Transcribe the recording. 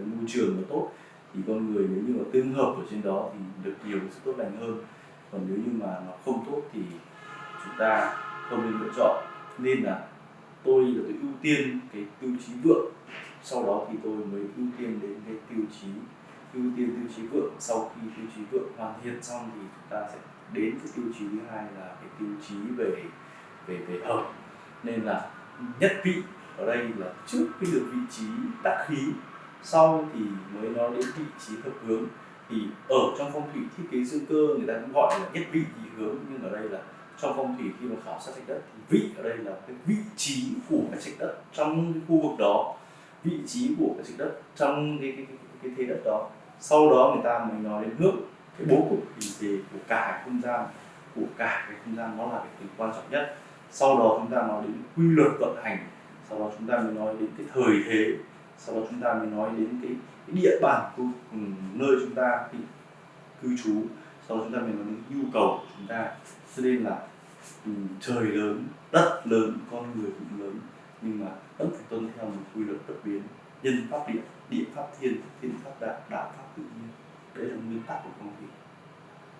môi trường mà tốt, thì con người nếu như mà tương hợp ở trên đó thì được nhiều sẽ tốt lành hơn. Còn nếu như mà nó không tốt thì chúng ta không nên lựa chọn. Nên là tôi là tôi ưu tiên cái tiêu chí vượng. Sau đó thì tôi mới ưu tiên đến cái tiêu chí, ưu tiên tiêu chí vượng. Sau khi tiêu chí vượng hoàn thiện xong thì chúng ta sẽ đến cái tiêu chí thứ hai là cái tiêu chí về về về hợp. Nên là nhất vị ở đây là trước khi được vị trí đắc khí sau thì mới nói đến vị trí hợp hướng thì ở trong phong thủy thiết kế dương cơ người ta cũng gọi là nhất vị nhị hướng. Nhưng ở đây là trong phong thủy khi mà khảo sát trạch đất thì vị ở đây là cái vị trí của cái trạch đất trong cái khu vực đó. Vị trí của cái trạch đất trong cái cái, cái, cái thế đất đó. Sau đó người ta mới nói đến hướng cái bố cục hình thể của cả cái không gian của cả cái không gian nó là cái từ quan trọng nhất. Sau đó chúng ta nói đến quy luật vận hành. Sau đó chúng ta mới nói đến cái thời thế sau đó chúng ta mới nói đến cái, cái địa bàn của ừ, nơi chúng ta cư trú. Sau đó chúng ta mới nói đến nhu cầu của chúng ta. Cho nên là um, trời lớn đất lớn con người cũng lớn. Nhưng mà vẫn phải tuân theo một quy luật bất biến. Nhân pháp địa địa pháp thiên thiên pháp đạo đạo pháp tự nhiên. Đấy là nguyên tắc của công việc.